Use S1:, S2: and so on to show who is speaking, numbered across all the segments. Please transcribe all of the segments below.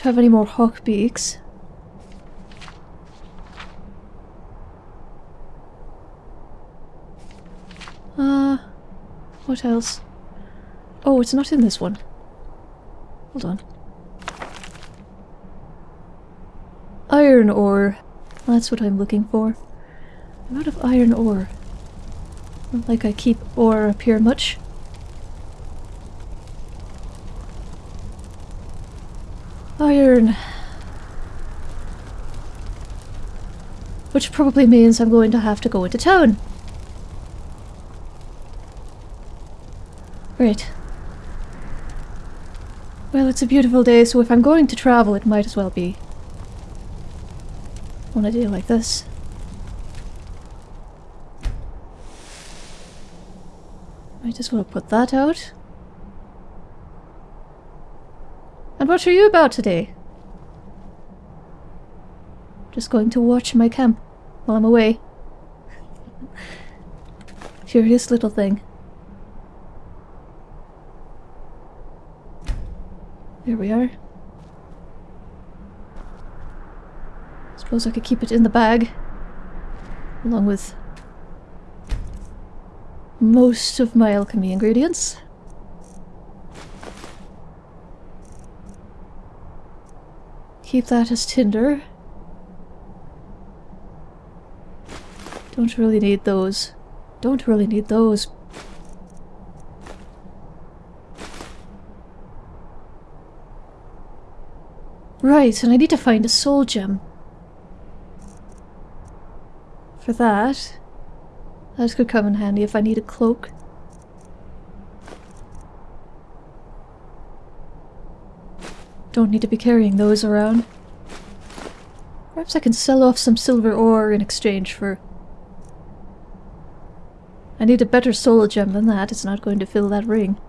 S1: Don't have any more hawk beaks. Uh, what else? Oh, it's not in this one. Hold on. Iron ore. That's what I'm looking for. I'm out of iron ore. Not like I keep ore up here much. Iron. Which probably means I'm going to have to go into town. Right. Well, it's a beautiful day, so if I'm going to travel, it might as well be on a day like this. Might as well put that out. And what are you about today? Just going to watch my camp while I'm away. Curious little thing. There we are. Suppose I could keep it in the bag. Along with most of my alchemy ingredients. Keep that as tinder. Don't really need those. Don't really need those. Right, and I need to find a soul gem. For that, that could come in handy if I need a cloak. Don't need to be carrying those around. Perhaps I can sell off some silver ore in exchange for... I need a better soul gem than that, it's not going to fill that ring.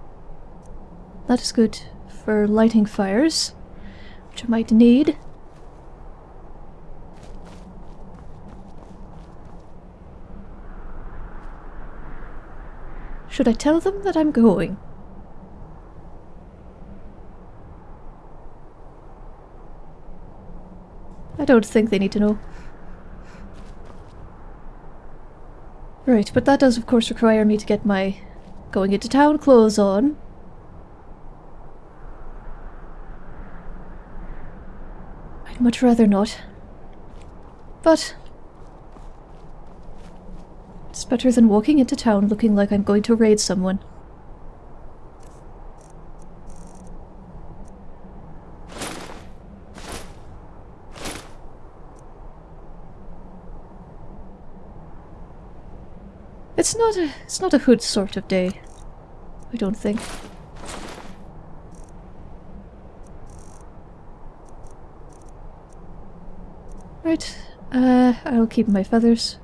S1: That is good for lighting fires, which I might need. Should I tell them that I'm going? I don't think they need to know. Right, but that does of course require me to get my going into town clothes on. I'd much rather not. But it's better than walking into town looking like I'm going to raid someone. It's not a it's not a hood sort of day. I don't think. Right, uh, I'll keep my feathers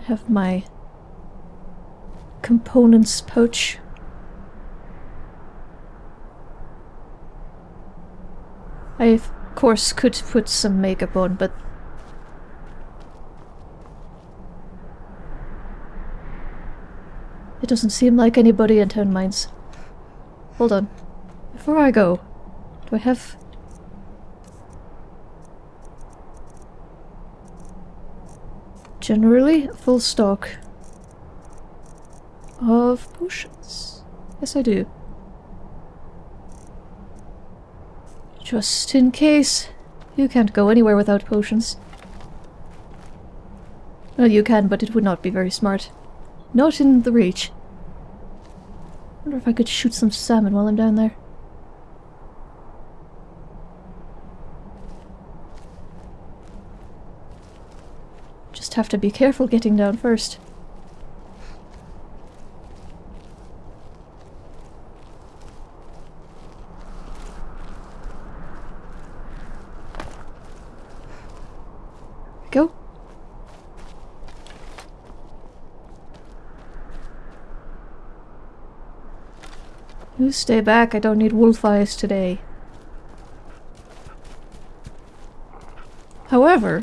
S1: I have my components pouch. I of course could put some makeup on, but it doesn't seem like anybody in town minds. Hold on. Before I go, do I have generally full stock of potions. Yes, I do. Just in case. You can't go anywhere without potions. Well, you can, but it would not be very smart. Not in the reach. Wonder if I could shoot some salmon while I'm down there. Just have to be careful getting down first. Go. You stay back, I don't need wolf eyes today. However,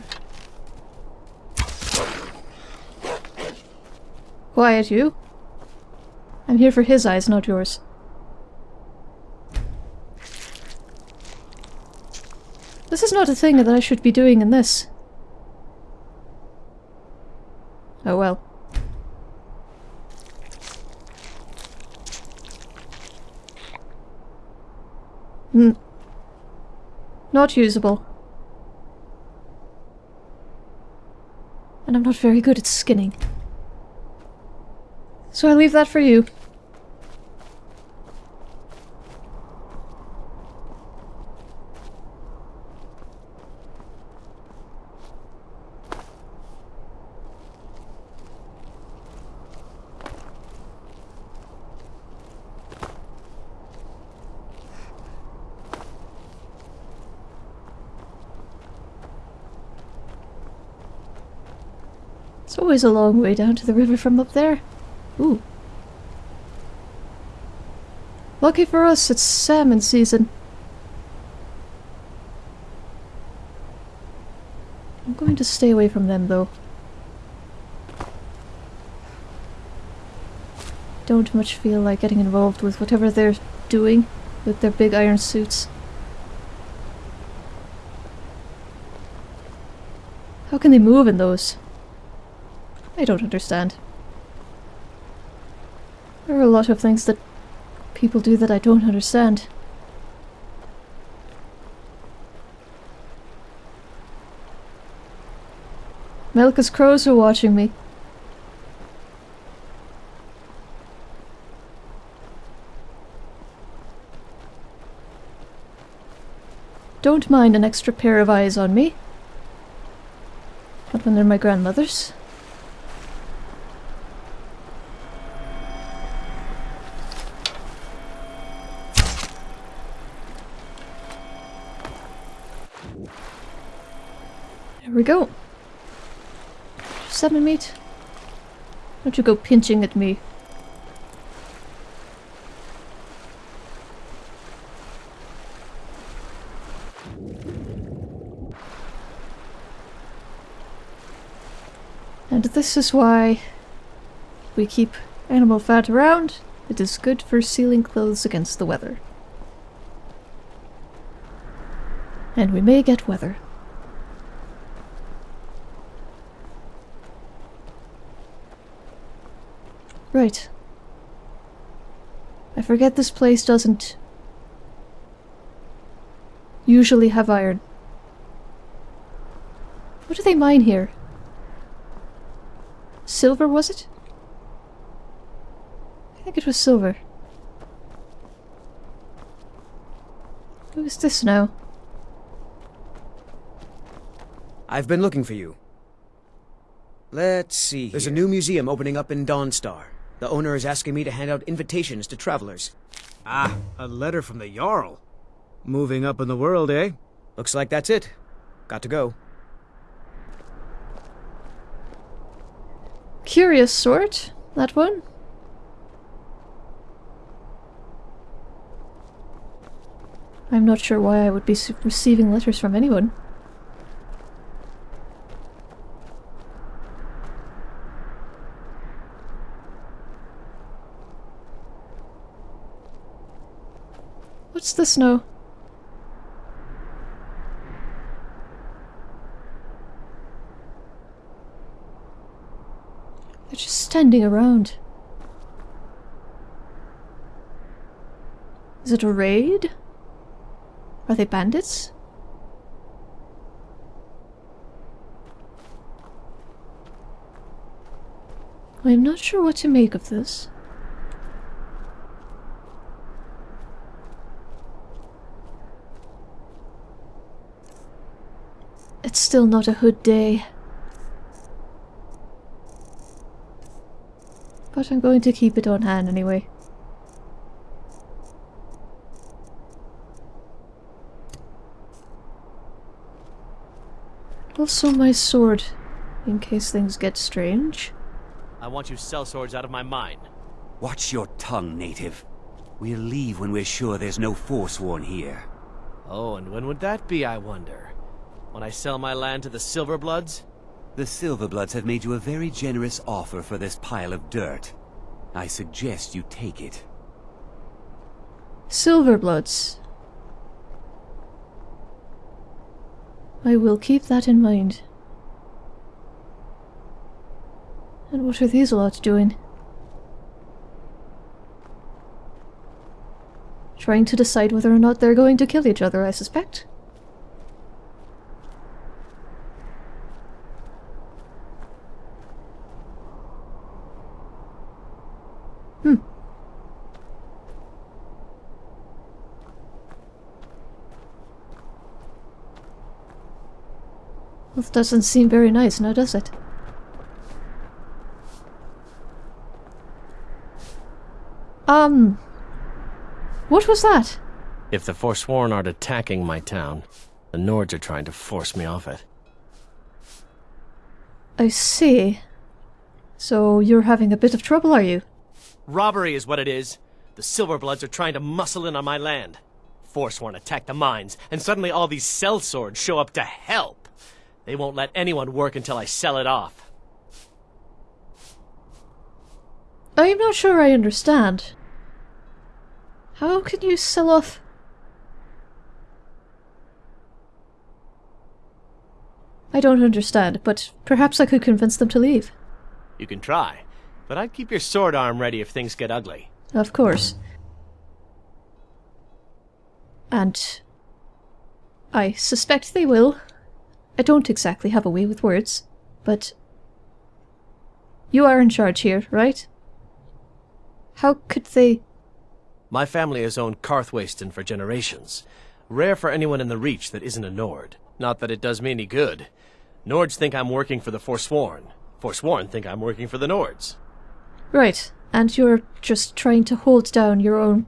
S1: Quiet, you. I'm here for his eyes, not yours. This is not a thing that I should be doing in this. Oh well. Hmm. Not usable. And I'm not very good at skinning. So I leave that for you. It's always a long way down to the river from up there. Ooh. Lucky for us, it's salmon season. I'm going to stay away from them, though. Don't much feel like getting involved with whatever they're doing with their big iron suits. How can they move in those? I don't understand. There are a lot of things that people do that I don't understand. Melka's crows are watching me. Don't mind an extra pair of eyes on me. Not when they're my grandmother's. There we go. Salmon meat. Don't you go pinching at me. And this is why we keep animal fat around. It is good for sealing clothes against the weather. And we may get weather. Right. I forget this place doesn't usually have iron. What do they mine here? Silver, was it? I think it was silver. Who is this now?
S2: I've been looking for you. Let's see. There's a new museum opening up in Dawnstar. The owner is asking me to hand out invitations to travelers.
S3: Ah, a letter from the Jarl. Moving up in the world, eh?
S2: Looks like that's it. Got to go.
S1: Curious sort, that one. I'm not sure why I would be receiving letters from anyone. What's snow. They're just standing around. Is it a raid? Are they bandits? I'm not sure what to make of this. It's still not a hood day. But I'm going to keep it on hand anyway. Also my sword, in case things get strange.
S4: I want you sellswords out of my mind.
S5: Watch your tongue, native. We'll leave when we're sure there's no Forsworn here.
S4: Oh, and when would that be, I wonder? When I sell my land to the Silverbloods?
S5: The Silverbloods have made you a very generous offer for this pile of dirt. I suggest you take it.
S1: Silverbloods. I will keep that in mind. And what are these lots doing? Trying to decide whether or not they're going to kill each other, I suspect. Hmm. Well, doesn't seem very nice now, does it? Um... What was that?
S4: If the Forsworn aren't attacking my town, the Nords are trying to force me off it.
S1: I see. So you're having a bit of trouble, are you?
S4: Robbery is what it is. The Silverbloods are trying to muscle in on my land. Forsworn attack the mines, and suddenly all these sellswords show up to help. They won't let anyone work until I sell it off.
S1: I'm not sure I understand. How can you sell off... I don't understand, but perhaps I could convince them to leave.
S4: You can try, but I'd keep your sword arm ready if things get ugly.
S1: Of course. And... I suspect they will. I don't exactly have a way with words, but... You are in charge here, right? How could they...
S4: My family has owned Karthwasten for generations. Rare for anyone in the Reach that isn't a Nord. Not that it does me any good. Nords think I'm working for the Forsworn. Forsworn think I'm working for the Nords.
S1: Right, and you're just trying to hold down your own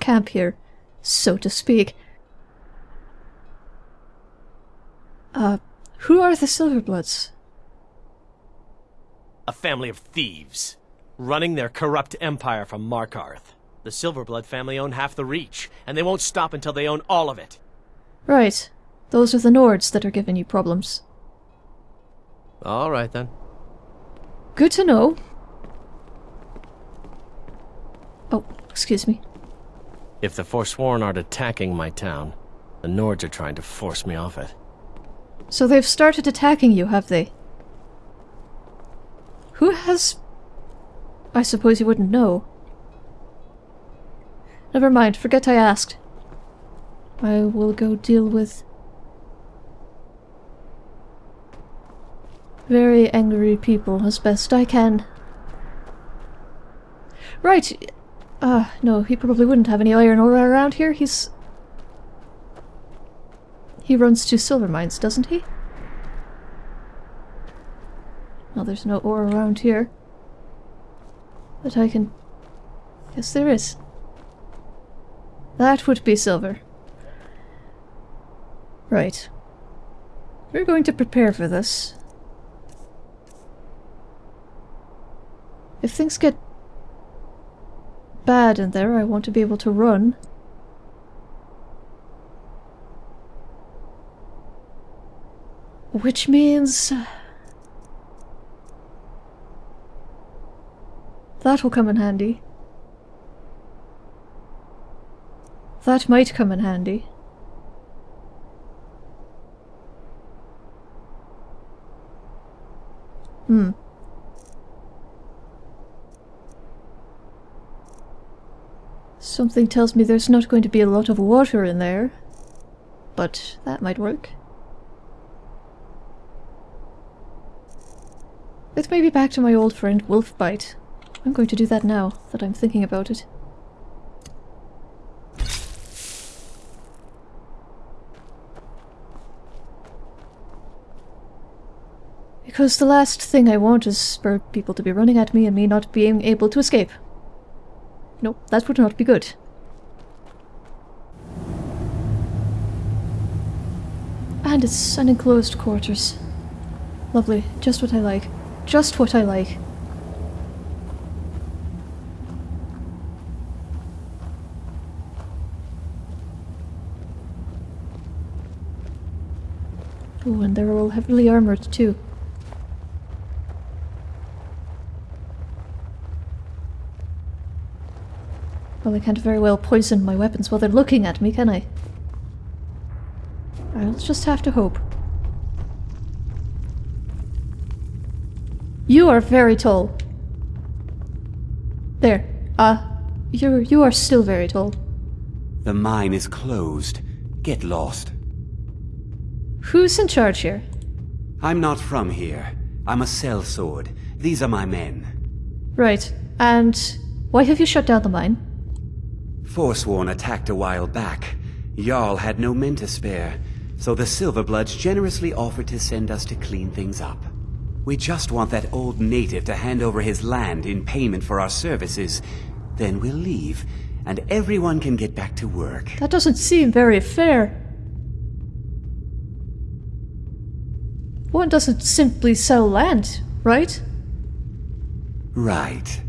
S1: camp here, so to speak. Uh, who are the Silverbloods?
S4: A family of thieves, running their corrupt empire from Markarth. The Silverblood family own half the Reach, and they won't stop until they own all of it.
S1: Right, those are the Nords that are giving you problems.
S4: All right then.
S1: Good to know. Oh, excuse me.
S4: If the Forsworn aren't attacking my town, the Nords are trying to force me off it.
S1: So they've started attacking you, have they? Who has... I suppose you wouldn't know. Never mind, forget I asked. I will go deal with... Very angry people as best I can. Right. Uh, no, he probably wouldn't have any iron ore around here. He's... He runs two silver mines, doesn't he? Well, there's no ore around here. But I can... Yes, there is. That would be silver. Right. We're going to prepare for this. If things get bad in there, I want to be able to run. Which means... That will come in handy. That might come in handy. Hmm. Something tells me there's not going to be a lot of water in there. But that might work. Let's maybe back to my old friend Wolfbite. I'm going to do that now that I'm thinking about it. Because the last thing I want is for people to be running at me and me not being able to escape. No, that would not be good. And it's an enclosed quarters. Lovely, just what I like. Just what I like. Oh, and they're all heavily armored too. Well, I can't very well poison my weapons while they're looking at me, can I? I'll just have to hope. You are very tall. There. Ah, uh, you you are still very tall.
S5: The mine is closed. Get lost.
S1: Who's in charge here?
S5: I'm not from here. I'm a sellsword. These are my men.
S1: Right. And why have you shut down the mine?
S5: Forsworn attacked a while back. Jarl had no men to spare, so the Silverbloods generously offered to send us to clean things up. We just want that old native to hand over his land in payment for our services. Then we'll leave, and everyone can get back to work.
S1: That doesn't seem very fair. One doesn't simply sell land, right?
S5: Right.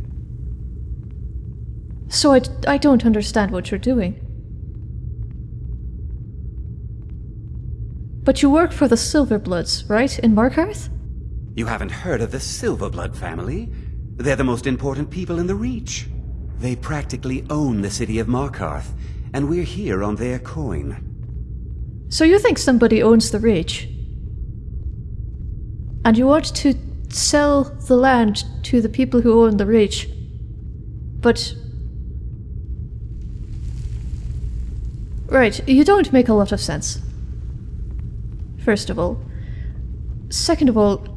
S1: So I, I don't understand what you're doing. But you work for the Silverbloods, right, in Markarth?
S5: You haven't heard of the Silverblood family? They're the most important people in the Reach. They practically own the city of Markarth, and we're here on their coin.
S1: So you think somebody owns the Reach? And you want to sell the land to the people who own the Reach. But... Right, you don't make a lot of sense. First of all. Second of all,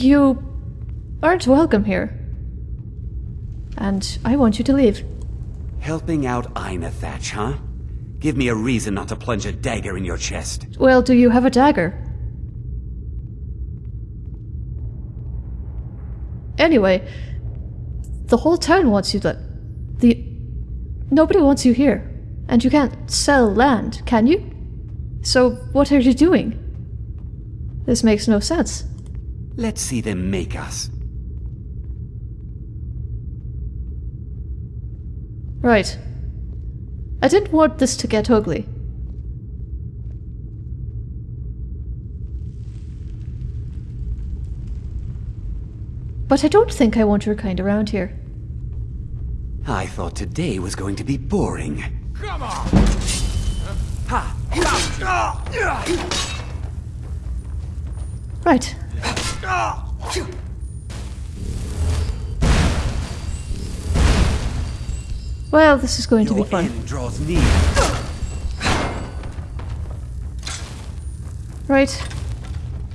S1: you aren't welcome here. And I want you to leave.
S5: Helping out Ainethach, huh? Give me a reason not to plunge a dagger in your chest.
S1: Well, do you have a dagger? Anyway, the whole town wants you to... The... Nobody wants you here. And you can't sell land, can you? So what are you doing? This makes no sense.
S5: Let's see them make us.
S1: Right. I didn't want this to get ugly. But I don't think I want your kind around here.
S5: I thought today was going to be boring.
S6: Come on!
S5: Ha!
S1: Right. Well, this is going to be fun.
S5: end draws near.
S1: Right.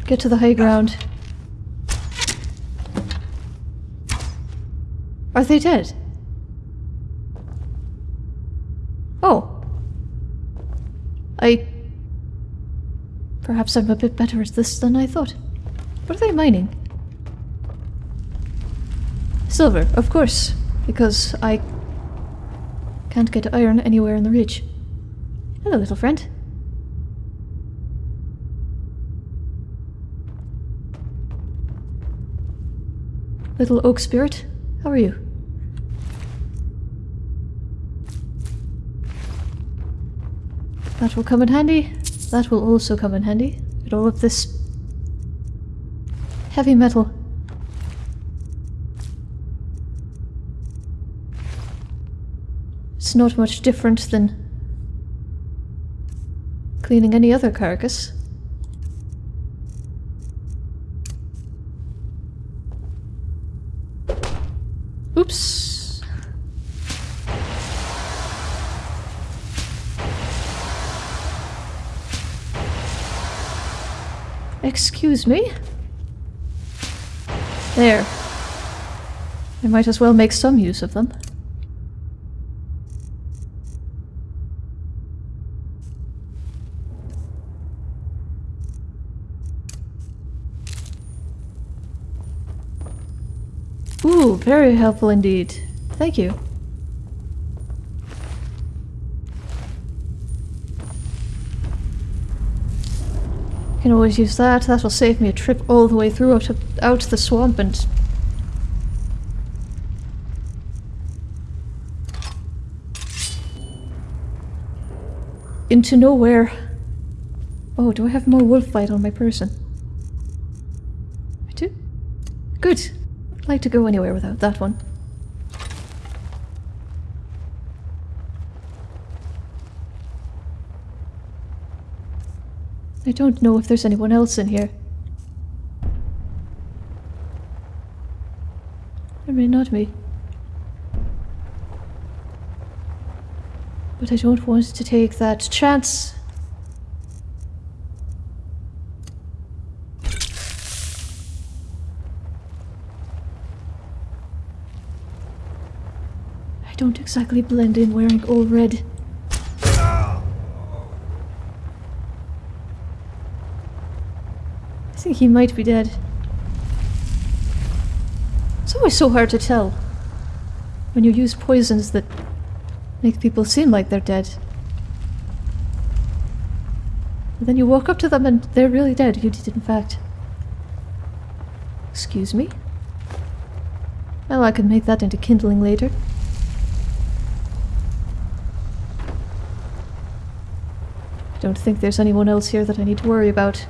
S1: Get to the high ground. Are they dead? Oh. I... Perhaps I'm a bit better at this than I thought. What are they mining? Silver, of course, because I can't get iron anywhere in the ridge. Hello, little friend. Little oak spirit, how are you? That will come in handy. That will also come in handy. Get all of this heavy metal. It's not much different than cleaning any other carcass. Oops. Excuse me? There. I might as well make some use of them. Ooh, very helpful indeed. Thank you. Can always use that. That'll save me a trip all the way through out, to, out the swamp and... Into nowhere. Oh, do I have more wolf bite on my person? I do? Good. I'd like to go anywhere without that one. Don't know if there's anyone else in here. I mean, not me. But I don't want to take that chance. I don't exactly blend in wearing all red. I think he might be dead. It's always so hard to tell when you use poisons that make people seem like they're dead. And then you walk up to them and they're really dead. You did, in fact. Excuse me? Well, I could make that into kindling later. I don't think there's anyone else here that I need to worry about.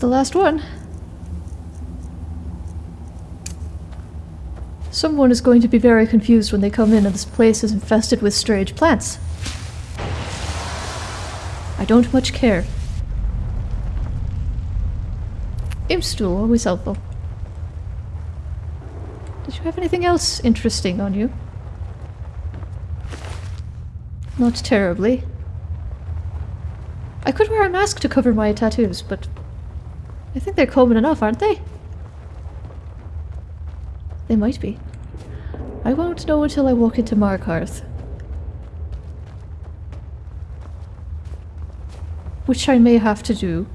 S1: The last one. Someone is going to be very confused when they come in and this place is infested with strange plants. I don't much care. Imp Stool, always helpful. Did you have anything else interesting on you? Not terribly. I could wear a mask to cover my tattoos, but I think they're common enough, aren't they? They might be. I won't know until I walk into Markarth. Which I may have to do.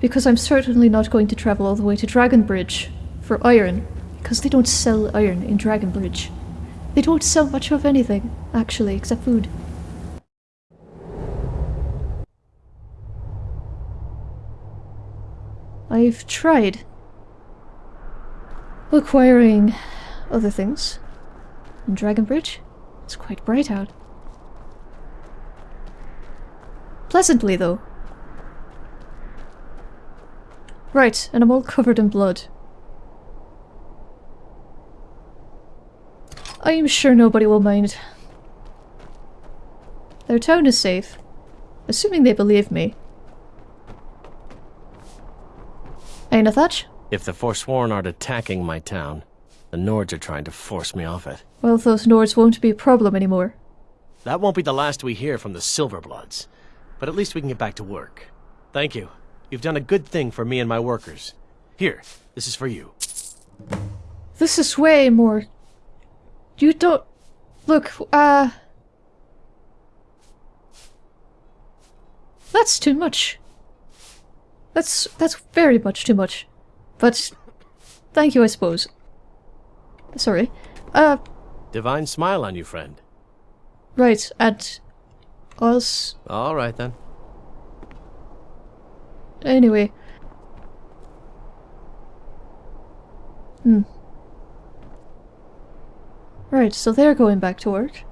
S1: Because I'm certainly not going to travel all the way to Dragonbridge for iron, because they don't sell iron in Dragonbridge. They don't sell much of anything, actually, except food. I've tried acquiring other things. In Dragonbridge, it's quite bright out. Pleasantly, though. Right, and I'm all covered in blood. I'm sure nobody will mind. Their town is safe. Assuming they believe me. Ainethach?
S4: If the Forsworn aren't attacking my town, the Nords are trying to force me off it.
S1: Well, those Nords won't be a problem anymore.
S4: That won't be the last we hear from the Silverbloods. But at least we can get back to work. Thank you. You've done a good thing for me and my workers. Here, this is for you.
S1: This is way more... You don't... Look, uh... That's too much. That's... that's very much too much. But... Thank you, I suppose. Sorry. Uh,
S4: Divine smile on you, friend.
S1: right, and... Us...
S4: All right then.
S1: Anyway. Hmm. Right, so they're going back to work.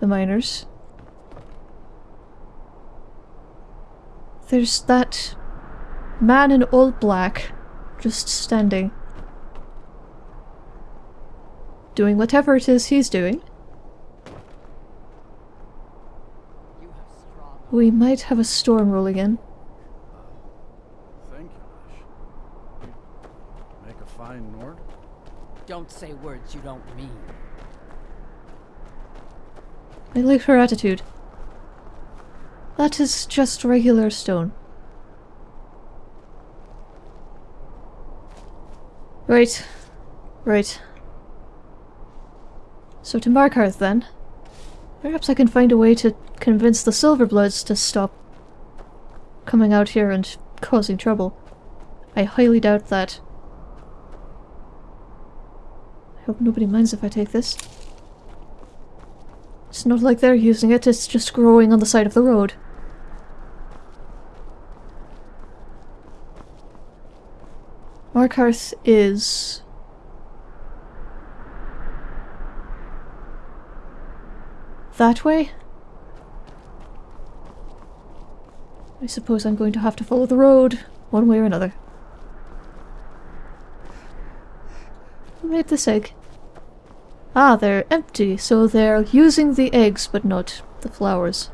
S1: The miners. There's that man in all black just standing. Doing whatever it is he's doing. We might have a storm rolling in.
S3: Thank you, Ash. You make a fine Nord.
S6: Don't say words you don't mean.
S1: I like her attitude. That is just regular stone. Right. Right. So to Markarth then. Perhaps I can find a way to convince the Silverbloods to stop coming out here and causing trouble. I highly doubt that. I hope nobody minds if I take this. It's not like they're using it, it's just growing on the side of the road. Markarth is... That way? I suppose I'm going to have to follow the road one way or another. Made this egg? Ah, they're empty, so they're using the eggs but not the flowers.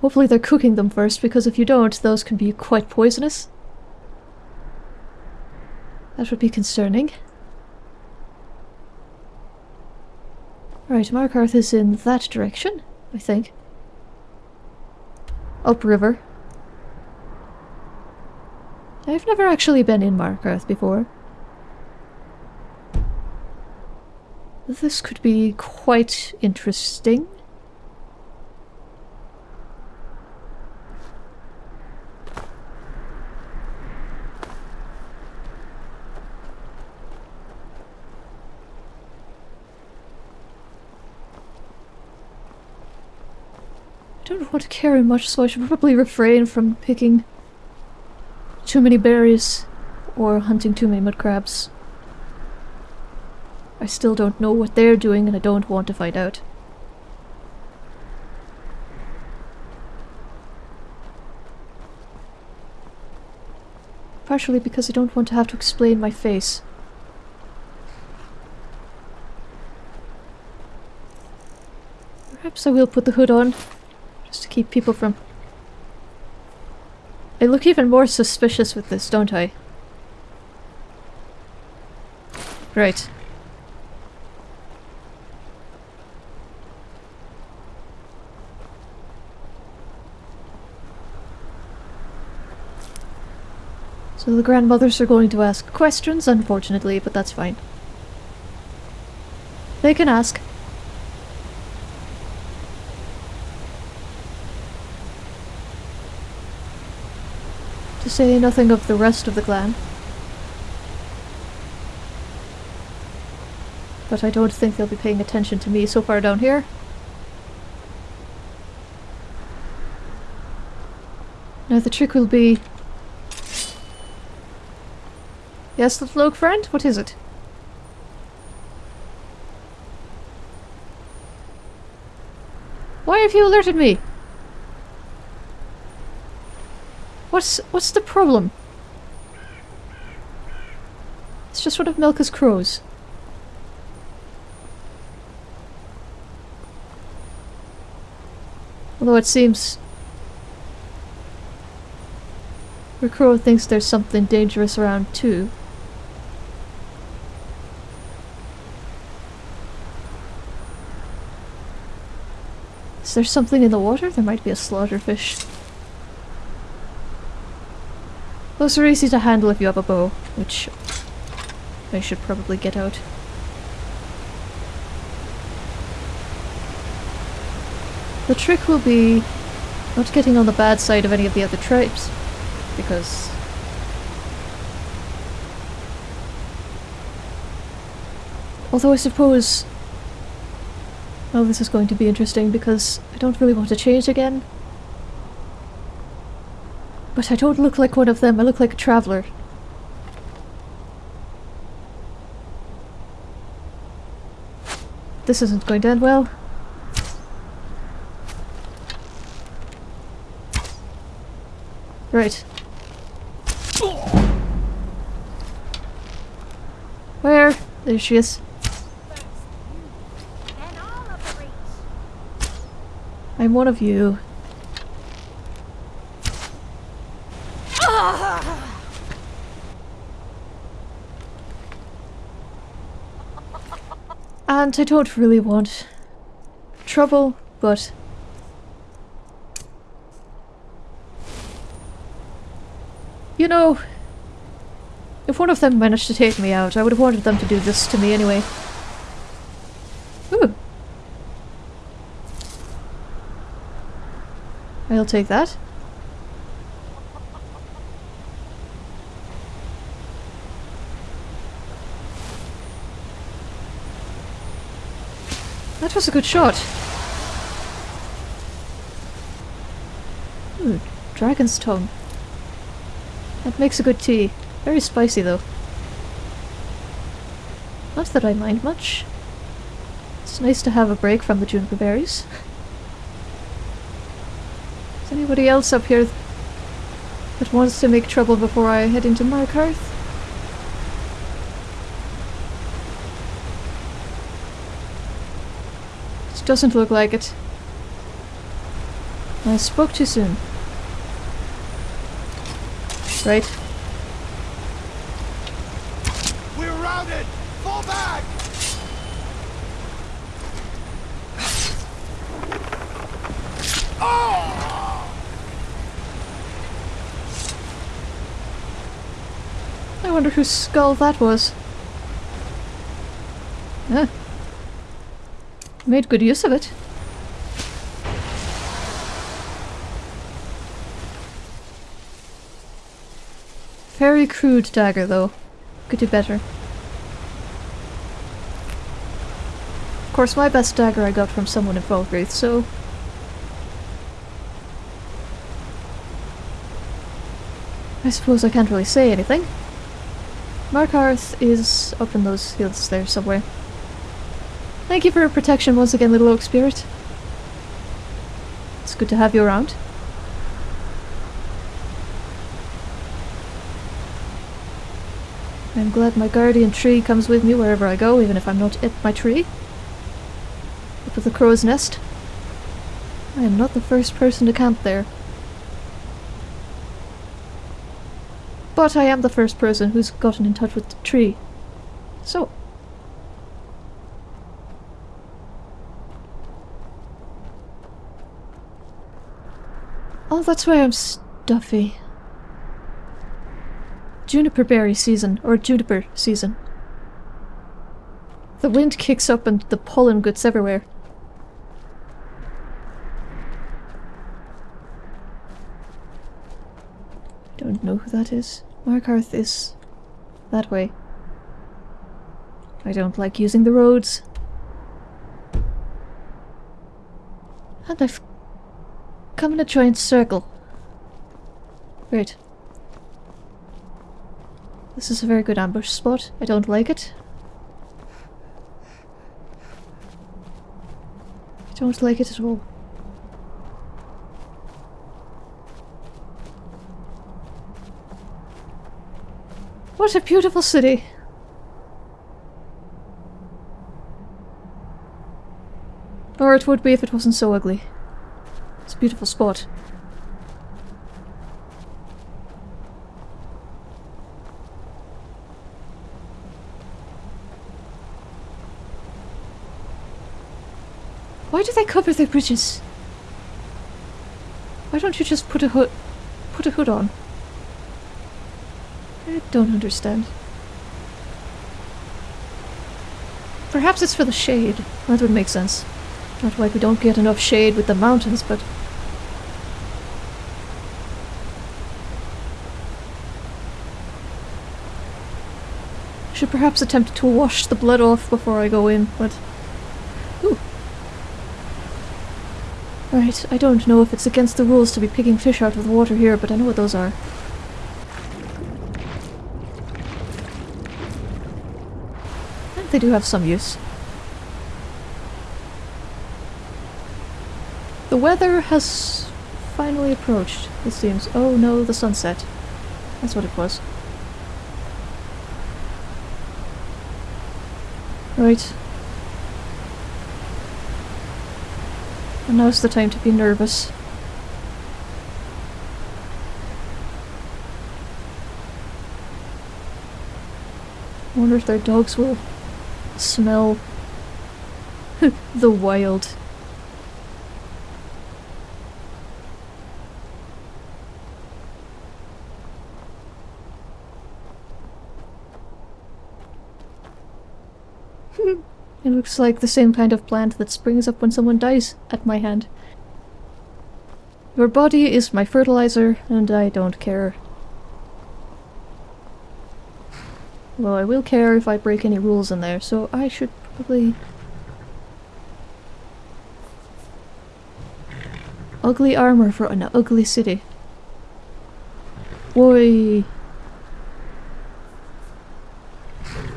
S1: Hopefully they're cooking them first, because if you don't, those can be quite poisonous. That would be concerning. Right, Markarth is in that direction, I think. Upriver. I've never actually been in Markarth before. This could be quite interesting. I don't want to carry much, so I should probably refrain from picking too many berries or hunting too many mud crabs. I still don't know what they're doing and I don't want to find out. Partially because I don't want to have to explain my face. Perhaps I will put the hood on, just to keep people from... I look even more suspicious with this, don't I? Right. So the grandmothers are going to ask questions, unfortunately, but that's fine. They can ask. To say nothing of the rest of the clan. But I don't think they'll be paying attention to me so far down here. Now the trick will be Yes, little oak friend? What is it? Why have you alerted me? What's what's the problem? It's just one of Melka's crows. Although it seems crow thinks there's something dangerous around too. Is there something in the water? There might be a slaughterfish. Those are easy to handle if you have a bow, which I should probably get out. The trick will be not getting on the bad side of any of the other tribes, because Although I suppose Oh, this is going to be interesting because I don't really want to change again. But I don't look like one of them, I look like a traveller. This isn't going to end well. Right. Where? There she is. I'm one of you. And I don't really want trouble, but... You know, if one of them managed to take me out, I would have wanted them to do this to me anyway. Ooh. I'll take that. That was a good shot. Ooh, dragon's tongue. That makes a good tea. Very spicy though. Not that I mind much. It's nice to have a break from the juniper berries. Anybody else up here that wants to make trouble before I head into Markarth. It doesn't look like it. I spoke too soon. Right.
S7: We're routed! Fall back!
S1: I wonder whose skull that was. Ah. Made good use of it. Very crude dagger, though. Could do better. Of course, my best dagger I got from someone in Falkreath, so... I suppose I can't really say anything. Markarth is up in those hills there somewhere. Thank you for your protection once again, little oak spirit. It's good to have you around. I'm glad my guardian tree comes with me wherever I go, even if I'm not at my tree. Up at the crow's nest. I am not the first person to camp there. But I am the first person who's gotten in touch with the tree. So. Oh, that's why I'm stuffy. Juniper berry season, or juniper season. The wind kicks up and the pollen gets everywhere. Don't know who that is. Markarth is that way. I don't like using the roads. And I've come in a giant circle. Great. This is a very good ambush spot. I don't like it. I don't like it at all. What a beautiful city! Or it would be if it wasn't so ugly. It's a beautiful spot. Why do they cover their bridges? Why don't you just put a hood put a hood on? I don't understand. Perhaps it's for the shade. That would make sense. Not like we don't get enough shade with the mountains, but... Should perhaps attempt to wash the blood off before I go in, but... Ooh. Right, I don't know if it's against the rules to be picking fish out of the water here, but I know what those are. They do have some use. The weather has finally approached, it seems. Oh no, the sunset. That's what it was. Right. And now's the time to be nervous. I wonder if their dogs will smell the wild. It looks like the same kind of plant that springs up when someone dies at my hand. Your body is my fertilizer, and I don't care. Well, I will care if I break any rules in there, so I should probably... Ugly armor for an ugly city. Oi.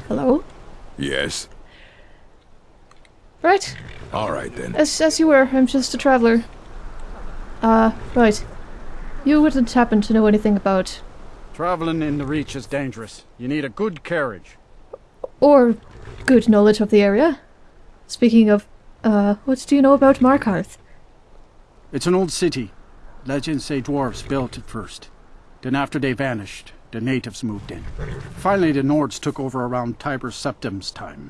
S1: Hello?
S7: Yes.
S1: Right.
S7: All right then.
S1: As, as you were, I'm just a traveller. Uh, right. You wouldn't happen to know anything about,
S8: Traveling in the Reach is dangerous. You need a good carriage.
S1: or good knowledge of the area? Speaking of, uh, what do you know about Markarth?
S8: It's an old city. Legends say dwarves built it first. Then after they vanished, the natives moved in. Finally, the Nords took over around Tiber Septim's time.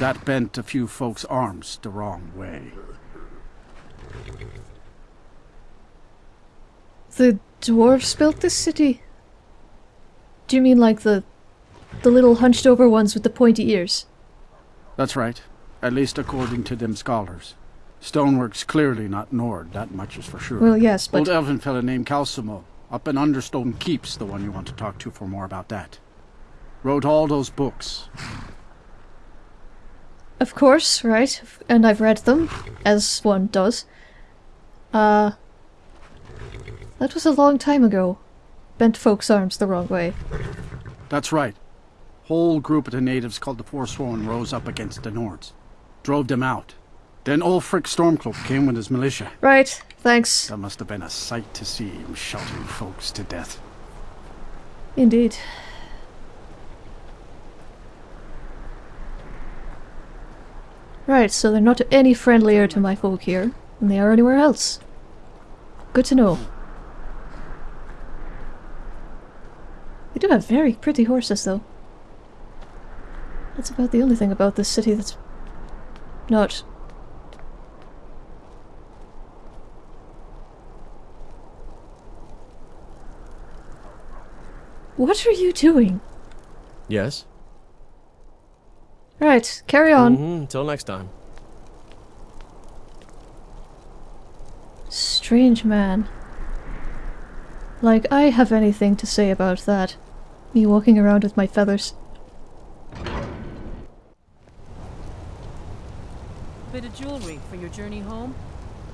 S8: That bent a few folks' arms the wrong way.
S1: The dwarves built this city? Do you mean like the the little hunched over ones with the pointy ears?
S8: That's right. At least according to them scholars. Stonework's clearly not Nord, that much is for sure.
S1: Well, yes, but
S8: Old elven fella named Calcelmo, up in Understone Keep's the one you want to talk to for more about that. Wrote all those books.
S1: of course, right? And I've read them, as one does. Uh, that was a long time ago. Bent folks' arms the wrong way.
S8: That's right. Whole group of the natives called the Forsworn rose up against the Nords. Drove them out. Then Ulfric Stormcloak came with his militia.
S1: Right, thanks.
S8: That must have been a sight to see him shouting folks to death.
S1: Indeed. Right, so they're not any friendlier to my folk here than they are anywhere else. Good to know. Do have very pretty horses, though. That's about the only thing about this city that's not. What are you doing?
S4: Yes?
S1: Right, carry on.
S4: Mm-hmm. Until next time.
S1: Strange man. Like I have anything to say about that. Me walking around with my feathers.
S6: Bit of jewelry for your journey home?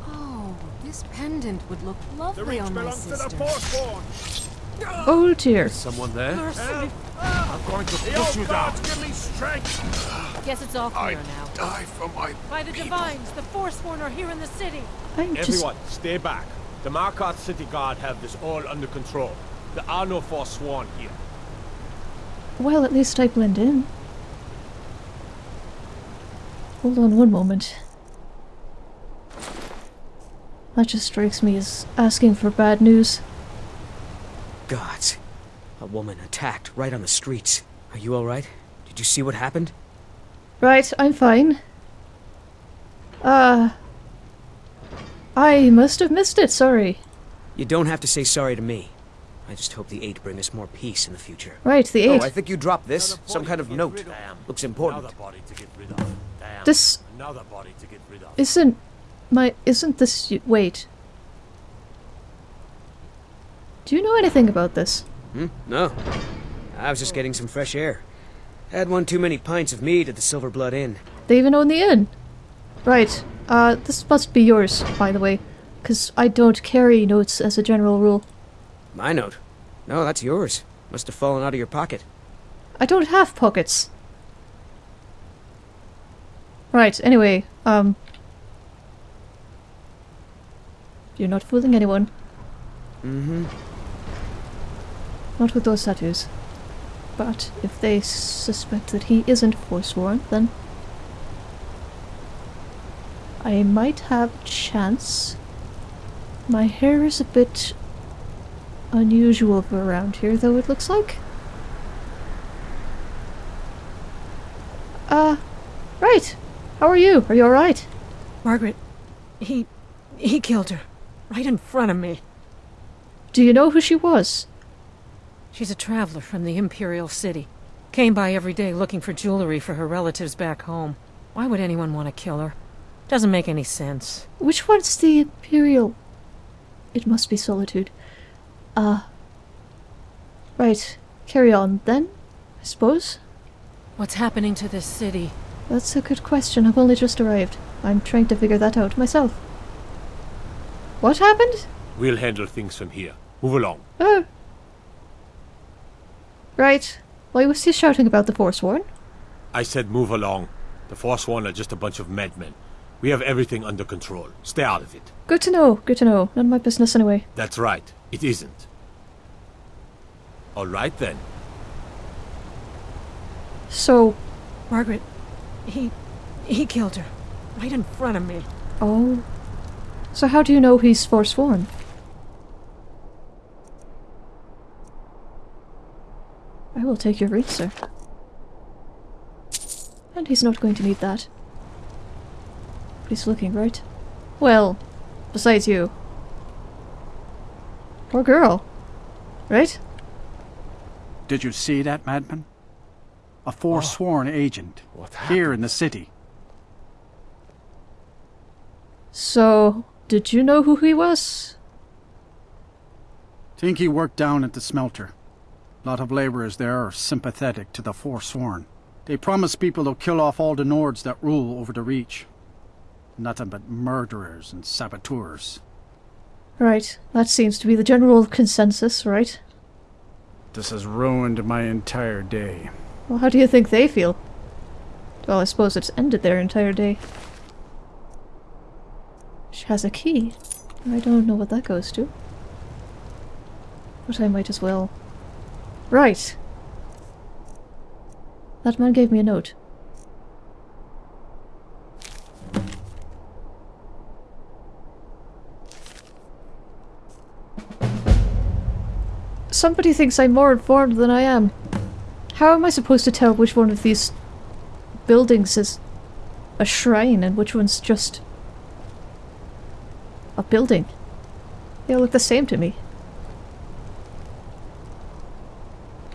S9: Oh, this pendant would look lovely on my sister.
S1: Oh dear.
S4: Someone there?
S7: I'm going to push you down. give me strength.
S6: Guess it's all
S7: I
S6: clear now.
S7: die for my
S6: By the
S7: people.
S6: Divines, the Forsworn are here in the city.
S1: I'm just
S10: Everyone, stay back. The Markarth City Guard have this all under control. There are no Forsworn here.
S1: Well at least I blend in. Hold on one moment. That just strikes me as asking for bad news.
S2: Gods. A woman attacked right on the streets. Are you alright? Did you see what happened?
S1: Right, I'm fine. Uh I must have missed it, sorry.
S2: You don't have to say sorry to me. I just hope the Eight bring us more peace in the future.
S1: Right, the
S2: Oh,
S1: eight.
S2: I think you dropped this. Some kind of note. Looks important.
S10: Another body to get rid of. Damn.
S1: This
S10: Another body to get rid of.
S1: isn't my isn't this y- wait. Do you know anything about this?
S2: Hmm? No. I was just getting some fresh air. Had one too many pints of mead at the Silver Blood Inn.
S1: They even own the inn. Right. Uh, this must be yours, by the way, because I don't carry notes as a general rule.
S2: My note? No, that's yours. Must have fallen out of your pocket.
S1: I don't have pockets. Right. Anyway, um, you're not fooling anyone.
S2: Mm-hmm.
S1: Not with those tattoos. But if they suspect that he isn't forsworn, then I might have a chance. My hair is a bit unusual for around here, though it looks like. Uh, right. How are you? Are you alright?
S6: Margret, he. he killed her. Right in front of me.
S1: Do you know who she was?
S6: She's a traveler from the Imperial City. Came by every day looking for jewelry for her relatives back home. Why would anyone want to kill her? Doesn't make any sense.
S1: Which one's the Imperial? It must be Solitude. Uh. Right. Carry on then, I suppose.
S6: What's happening to this city?
S1: That's a good question. I've only just arrived. I'm trying to figure that out myself. What happened?
S10: We'll handle things from here. Move along.
S1: Oh. Right. Why was he shouting about the Forsworn?
S10: I said move along. The Forsworn are just a bunch of madmen. We have everything under control. Stay out of it.
S1: Good to know. Good to know. None of my business anyway.
S10: That's right. It isn't. All right then.
S1: So,
S6: Margret, he... he killed her. Right in front of me.
S1: oh. So how do you know he's forsworn? I will take your read, sir. And he's not going to need that. But he's looking right. Well, besides you. Poor girl. Right?
S8: Did you see that, madman? A forsworn oh. agent.
S10: What
S8: Here in the city.
S1: So, did you know who he was?
S8: Think he worked down at the smelter. Lot of laborers there are sympathetic to the forsworn. They promise people they'll kill off all the Nords that rule over the Reach. Nothing but murderers and saboteurs.
S1: Right, that seems to be the general consensus, right?
S8: This has ruined my entire day.
S1: Well, how do you think they feel? Well, I suppose it's ended their entire day. She has a key. I don't know what that goes to. But I might as well. Right. That man gave me a note. Somebody thinks I'm more informed than I am. How am I supposed to tell which one of these buildings is a shrine and which one's just a building? They all look the same to me.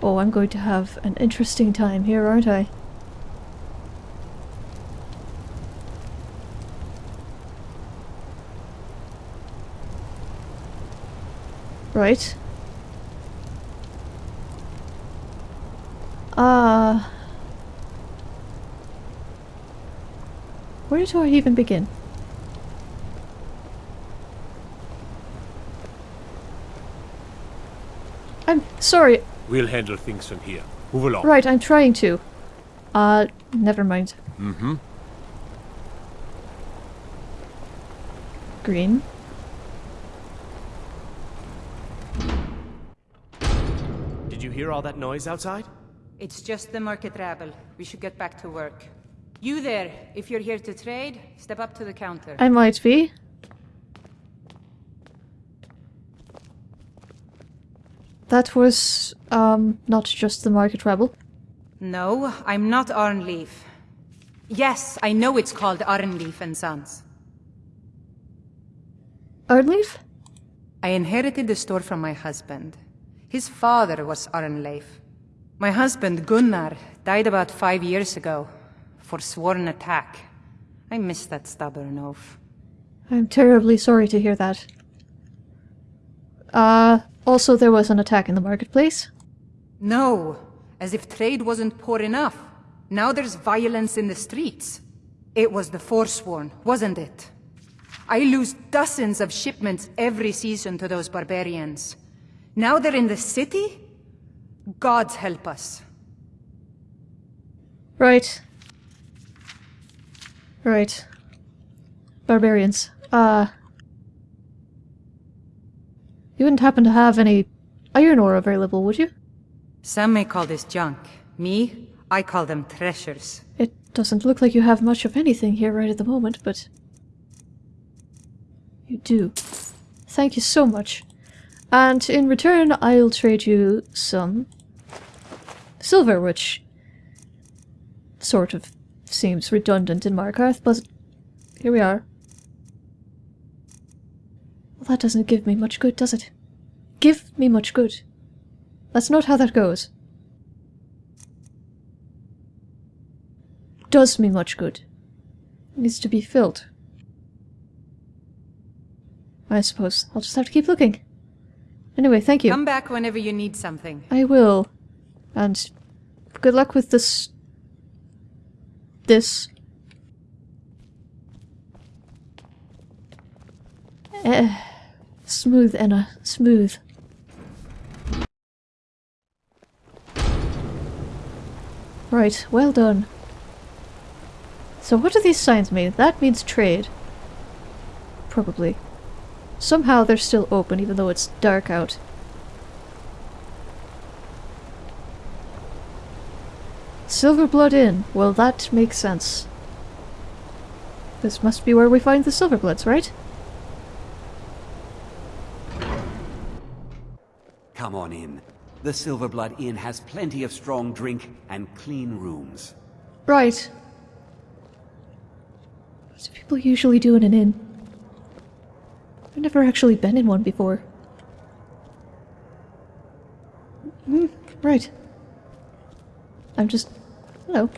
S1: Oh, I'm going to have an interesting time here, aren't I? Right. Ah. Where do I even begin? I'm sorry.
S10: We'll handle things from here. Move along.
S1: Right, I'm trying to. Uh, never mind.
S10: Mm-hmm.
S1: Green.
S4: Did you hear all that noise outside?
S11: It's just the market rabble. We should get back to work. You there, if you're here to trade, step up to the counter.
S1: I might be. That was, um, not just the market rebel.
S11: No, I'm not Arnleif. Yes, I know it's called Arnleif and Sons.
S1: Arnleif?
S11: I inherited the store from my husband. His father was Arnleif. My husband, Gunnar, died about five years ago. Forsworn attack. I miss that stubborn oaf.
S1: I'm terribly sorry to hear that. Uh, also there was an attack in the marketplace.
S11: No, as if trade wasn't poor enough. Now there's violence in the streets. It was the Forsworn, wasn't it? I lose dozens of shipments every season to those barbarians. Now they're in the city? Gods help us.
S1: Right. Right. Barbarians. Uh... You wouldn't happen to have any iron ore available, would you?
S11: Some may call this junk. Me, I call them treasures.
S1: It doesn't look like you have much of anything here right at the moment, but... You do. Thank you so much. And in return, I'll trade you some... silver, which... sort of seems redundant in Markarth, but here we are. Well, that doesn't give me much good, does it? Give me much good. That's not how that goes. Does me much good. Needs to be filled. I suppose I'll just have to keep looking. Anyway, thank you.
S11: Come back whenever you need something.
S1: I will. And good luck with this... This. Eh, smooth, Enna. Smooth. Right, well done. So what do these signs mean? That means trade. Probably. Somehow they're still open even though it's dark out. Silverblood Inn. Well, that makes sense. This must be where we find the Silverbloods, right?
S5: Come on in. The Silverblood Inn has plenty of strong drink and clean rooms.
S1: Right. What do people usually do in an inn? I've never actually been in one before. Hmm, right. I'm just... Hello.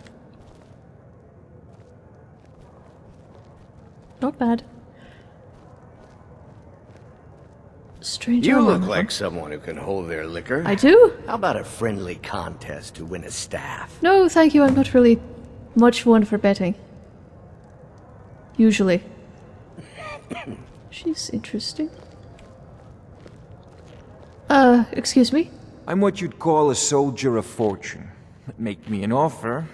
S1: Not bad. Strange
S12: You look like someone who can hold their liquor.
S1: I do?
S12: How about a friendly contest to win a staff?
S1: No, thank you. I'm not really much one for betting. Usually. She's interesting. Uh, excuse me?
S13: I'm what you'd call a soldier of fortune. Make me an offer,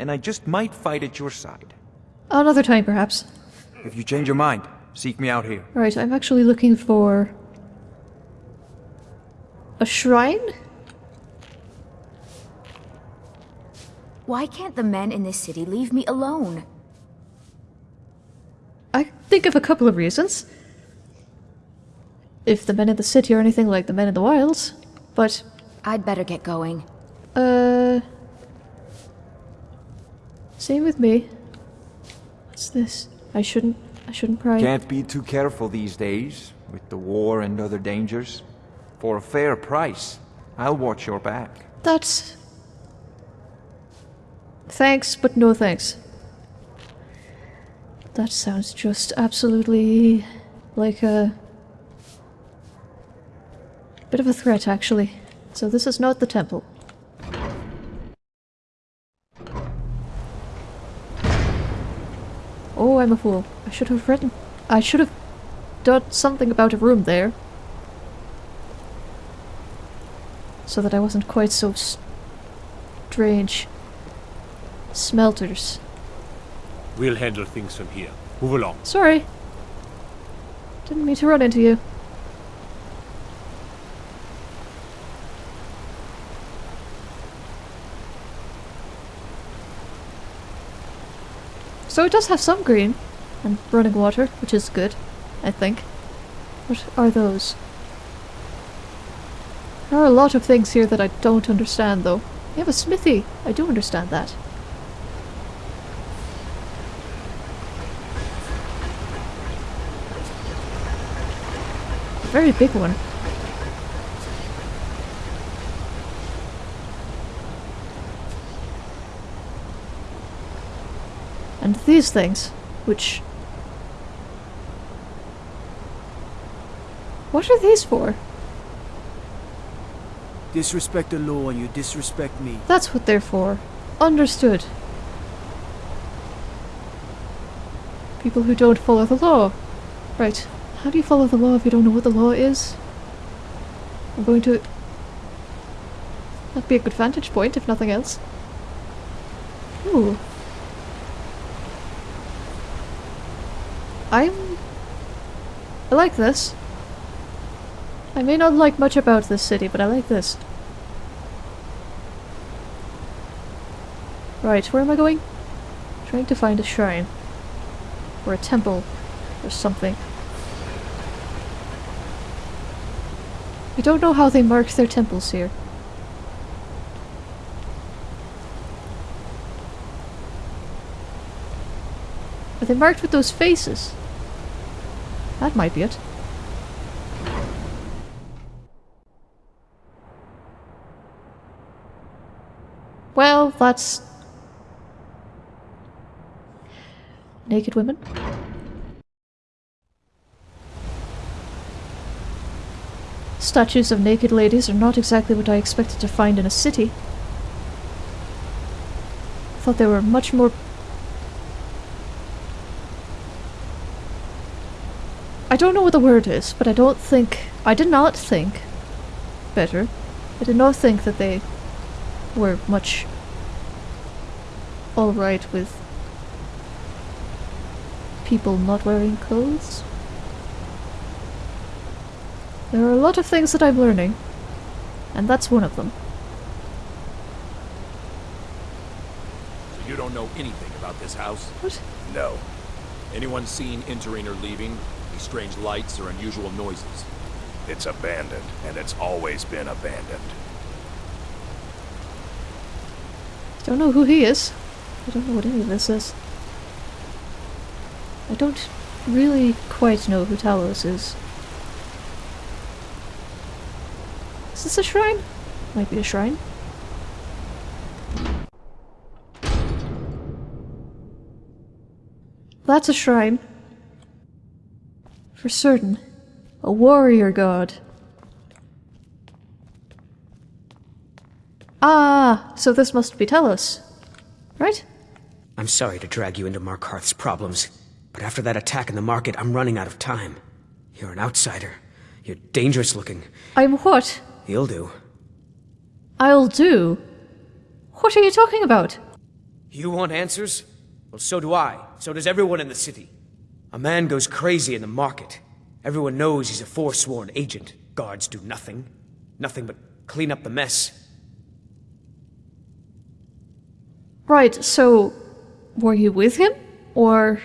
S13: and I just might fight at your side.
S1: Another time, perhaps.
S13: If you change your mind, seek me out here.
S1: Right, I'm actually looking for... A shrine?
S14: Why can't the men in this city leave me alone?
S1: I think of a couple of reasons. If the men in the city are anything like the men in the wilds, but...
S14: I'd better get going.
S1: Uh... Same with me. What's this? I shouldn't... I shouldn't pry.
S13: Can't be too careful these days, with the war and other dangers. For a fair price, I'll watch your back.
S1: That's... Thanks, but no thanks. That sounds just absolutely like a bit of a threat, actually. So this is not the temple. Oh, I'm a fool. I should have written... I should have done something about a room there. So that I wasn't quite so strange. Smelters.
S10: We'll handle things from here. Move along.
S1: Sorry. Didn't mean to run into you. So it does have some green and running water, which is good, I think. What are those? There are a lot of things here that I don't understand, though. You have a smithy. I do understand that. Very big one. These things, which... What are these for?
S2: Disrespect the law and you disrespect me.
S1: That's what they're for. Understood. People who don't follow the law. Right. How do you follow the law if you don't know what the law is? I'm going to... That'd be a good vantage point, if nothing else. Ooh. I'm... I like this. I may not like much about this city, but I like this. Right, where am I going? Trying to find a shrine. Or a temple. Or something. I don't know how they mark their temples here. Are they marked with those faces? That might be it. Well, that's... Naked women? Statues of naked ladies are not exactly what I expected to find in a city. I thought they were much more... I don't know what the word is, but I don't think... I did not think... Better. I did not think that they were much alright with people not wearing clothes. There are a lot of things that I'm learning, and that's one of them.
S7: So you don't know anything about this house?
S1: What?
S7: No. Anyone seen entering or leaving? Any strange lights or unusual noises?
S15: It's abandoned, and it's always been abandoned.
S1: Don't know who he is. I don't know what any of this is. I don't really quite know who Talos is. Is this a shrine? Might be a shrine. That's a shrine. For certain. A warrior god. Ah, so this must be Talos. Right?
S2: I'm sorry to drag you into Markarth's problems, but after that attack in the market, I'm running out of time. You're an outsider. You're dangerous looking.
S1: I'm what?
S2: You'll do.
S1: I'll do? What are you talking about?
S2: You want answers? Well, so do I. So does everyone in the city. A man goes crazy in the market. Everyone knows he's a forsworn agent. Guards do nothing. Nothing but clean up the mess.
S1: Right, so were you with him? Or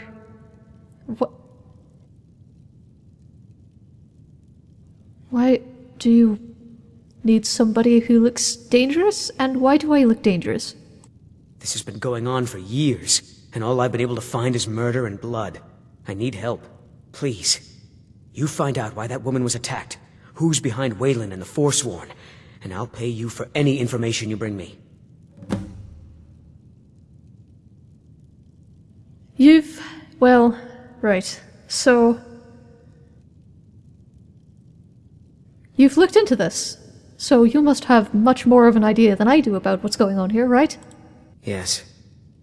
S1: what? Why do you need somebody who looks dangerous? And why do I look dangerous?
S2: This has been going on for years, and all I've been able to find is murder and blood. I need help. Please. You find out why that woman was attacked, who's behind Weylin and the Forsworn, and I'll pay you for any information you bring me.
S1: You've. well, right. So. You've looked into this, so you must have much more of an idea than I do about what's going on here, right?
S2: Yes.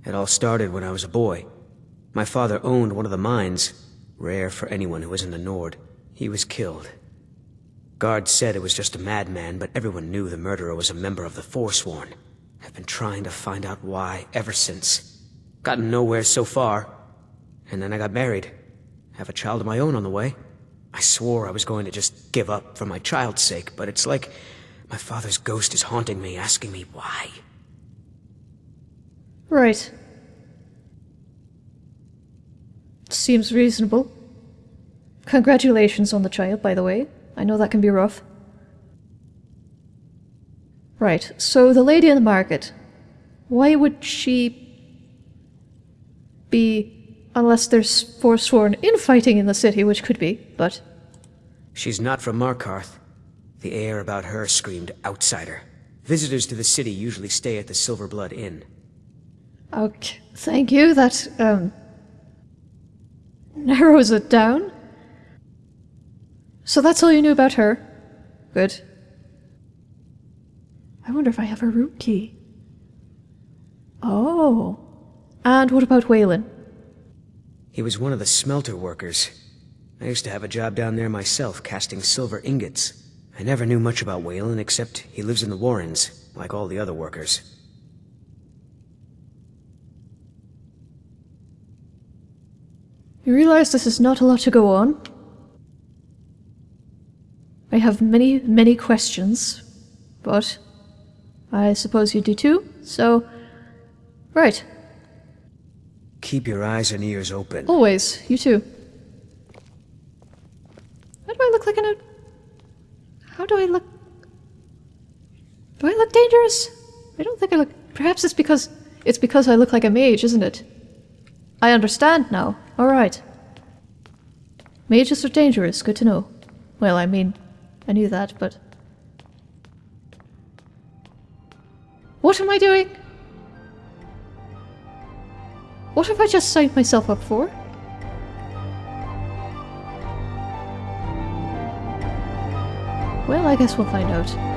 S2: It all started when I was a boy. My father owned one of the mines, rare for anyone who isn't a Nord. He was killed. Guards said it was just a madman, but everyone knew the murderer was a member of the Forsworn. I've been trying to find out why ever since. Gotten nowhere so far. And then I got married. Have a child of my own on the way. I swore I was going to just give up for my child's sake, but it's like my father's ghost is haunting me, asking me why.
S1: Right. Seems reasonable. Congratulations on the child, by the way. I know that can be rough. Right, so the lady in the market. Why would she be unless there's forsworn infighting in the city, which could be, but
S2: She's not from Markarth. The air about her screamed outsider. Visitors to the city usually stay at the Silver Blood Inn.
S1: Okay, thank you. That um narrows it down. So that's all you knew about her. Good. I wonder if I have her root key. Oh. And what about Weylin?
S2: He was one of the smelter workers. I used to have a job down there myself, casting silver ingots. I never knew much about Weylin, except he lives in the Warrens, like all the other workers.
S1: You realize this is not a lot to go on? I have many, many questions, but I suppose you do too, so... Right.
S2: Keep your eyes and ears open.
S1: Always. You too. How do I look like an... How do I look... Do I look dangerous? I don't think I look... Perhaps it's because... It's because I look like a mage, isn't it? I understand now. Alright. Mages are dangerous, good to know. Well, I mean, I knew that, but... What am I doing? What have I just signed myself up for? Well, I guess we'll find out.